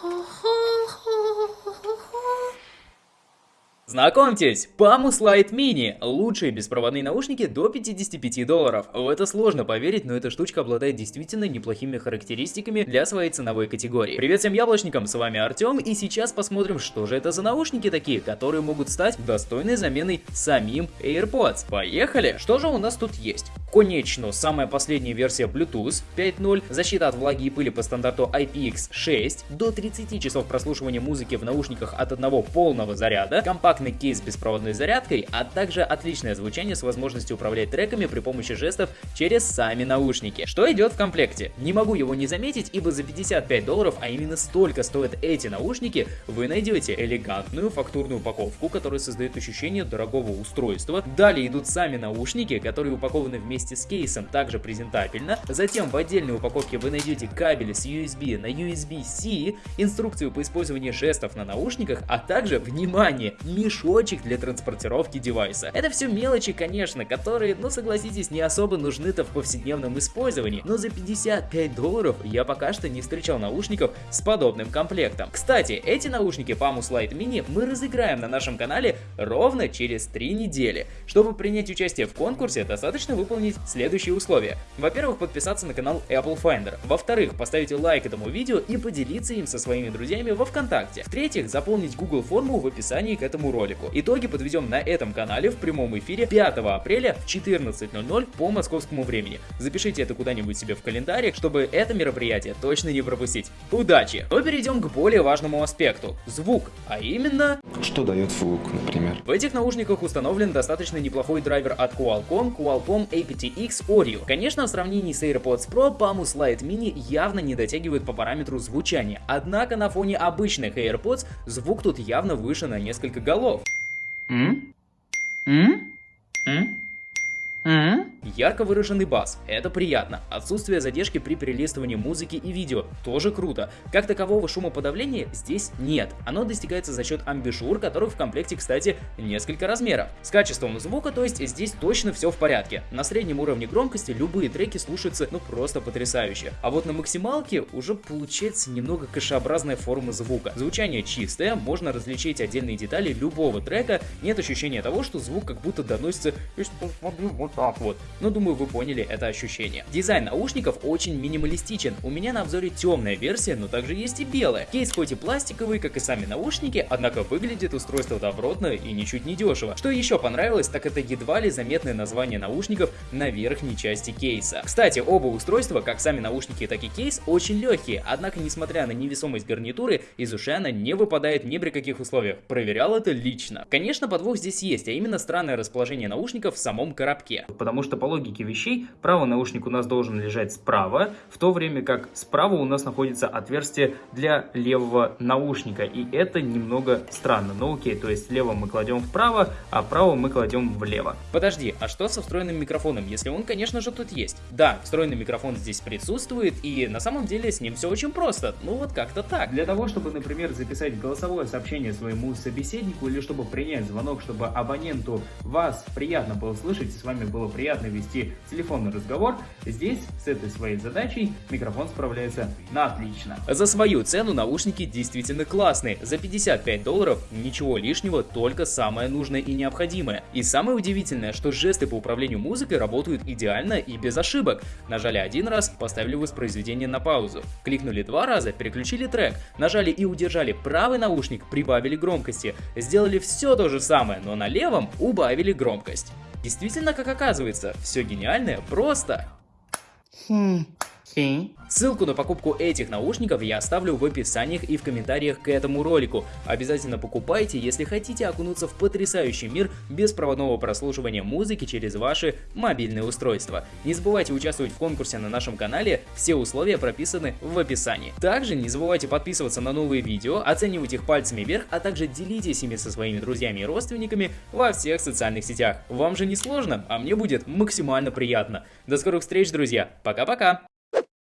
好好 Знакомьтесь, Pamus Lite Mini. Лучшие беспроводные наушники до 55 долларов. В это сложно поверить, но эта штучка обладает действительно неплохими характеристиками для своей ценовой категории. Привет всем яблочникам, с вами Артем, и сейчас посмотрим, что же это за наушники такие, которые могут стать достойной заменой самим AirPods. Поехали! Что же у нас тут есть? Конечно, самая последняя версия Bluetooth 5.0, защита от влаги и пыли по стандарту IPX6, до 30 часов прослушивания музыки в наушниках от одного полного заряда, компактный компактный кейс с беспроводной зарядкой, а также отличное звучание с возможностью управлять треками при помощи жестов через сами наушники. Что идет в комплекте? Не могу его не заметить, ибо за 55 долларов, а именно столько стоят эти наушники, вы найдете элегантную фактурную упаковку, которая создает ощущение дорогого устройства. Далее идут сами наушники, которые упакованы вместе с кейсом также презентабельно. Затем в отдельной упаковке вы найдете кабели с USB на USB-C, инструкцию по использованию жестов на наушниках, а также, внимание, мешочек для транспортировки девайса. Это все мелочи, конечно, которые, ну согласитесь, не особо нужны-то в повседневном использовании, но за 55 долларов я пока что не встречал наушников с подобным комплектом. Кстати, эти наушники Pamus Lite Mini мы разыграем на нашем канале ровно через 3 недели. Чтобы принять участие в конкурсе, достаточно выполнить следующие условия. Во-первых, подписаться на канал Apple Finder. Во-вторых, поставить лайк этому видео и поделиться им со своими друзьями во Вконтакте. В-третьих, заполнить Google форму в описании к этому ролику. Итоги подведем на этом канале в прямом эфире 5 апреля в 14.00 по московскому времени. Запишите это куда-нибудь себе в календарик, чтобы это мероприятие точно не пропустить. Удачи! Но перейдем к более важному аспекту – звук, а именно... Что дает звук, например? В этих наушниках установлен достаточно неплохой драйвер от Qualcomm, Qualcomm aptX Audio. Конечно, в сравнении с AirPods Pro, Pamus Lite Mini явно не дотягивает по параметру звучания, однако на фоне обычных AirPods звук тут явно выше на несколько голов off. Hmm? Hmm? Hmm? Hmm? Ярко выраженный бас, это приятно. Отсутствие задержки при перелистывании музыки и видео, тоже круто. Как такового шумоподавления здесь нет. Оно достигается за счет амбишур, которых в комплекте, кстати, несколько размеров. С качеством звука, то есть здесь точно все в порядке. На среднем уровне громкости любые треки слушаются ну просто потрясающе. А вот на максималке уже получается немного кашеобразная форма звука. Звучание чистое, можно различить отдельные детали любого трека, нет ощущения того, что звук как будто доносится вот так вот. Но думаю, вы поняли это ощущение. Дизайн наушников очень минималистичен. У меня на обзоре темная версия, но также есть и белая. Кейс хоть и пластиковый, как и сами наушники, однако выглядит устройство добротно и ничуть не дешево. Что еще понравилось, так это едва ли заметное название наушников на верхней части кейса. Кстати, оба устройства, как сами наушники, так и кейс, очень легкие, однако несмотря на невесомость гарнитуры, из ушей она не выпадает ни при каких условиях. Проверял это лично. Конечно, подвох здесь есть, а именно странное расположение наушников в самом коробке потому что по логике вещей правый наушник у нас должен лежать справа, в то время как справа у нас находится отверстие для левого наушника, и это немного странно, но окей, то есть лево мы кладем вправо, а право мы кладем влево. Подожди, а что со встроенным микрофоном, если он, конечно же, тут есть? Да, встроенный микрофон здесь присутствует, и на самом деле с ним все очень просто, ну вот как-то так. Для того, чтобы, например, записать голосовое сообщение своему собеседнику, или чтобы принять звонок, чтобы абоненту вас приятно было слышать, с вами было приятно вести телефонный разговор, здесь с этой своей задачей микрофон справляется на отлично. За свою цену наушники действительно классные. За 55 долларов ничего лишнего, только самое нужное и необходимое. И самое удивительное, что жесты по управлению музыкой работают идеально и без ошибок. Нажали один раз, поставили воспроизведение на паузу. Кликнули два раза, переключили трек. Нажали и удержали правый наушник, прибавили громкости. Сделали все то же самое, но на левом убавили громкость. Действительно, как оказывается, все гениальное просто. Хм. Ссылку на покупку этих наушников я оставлю в описании и в комментариях к этому ролику. Обязательно покупайте, если хотите окунуться в потрясающий мир беспроводного прослушивания музыки через ваши мобильные устройства. Не забывайте участвовать в конкурсе на нашем канале, все условия прописаны в описании. Также не забывайте подписываться на новые видео, оценивать их пальцами вверх, а также делитесь ими со своими друзьями и родственниками во всех социальных сетях. Вам же не сложно, а мне будет максимально приятно. До скорых встреч, друзья. Пока-пока.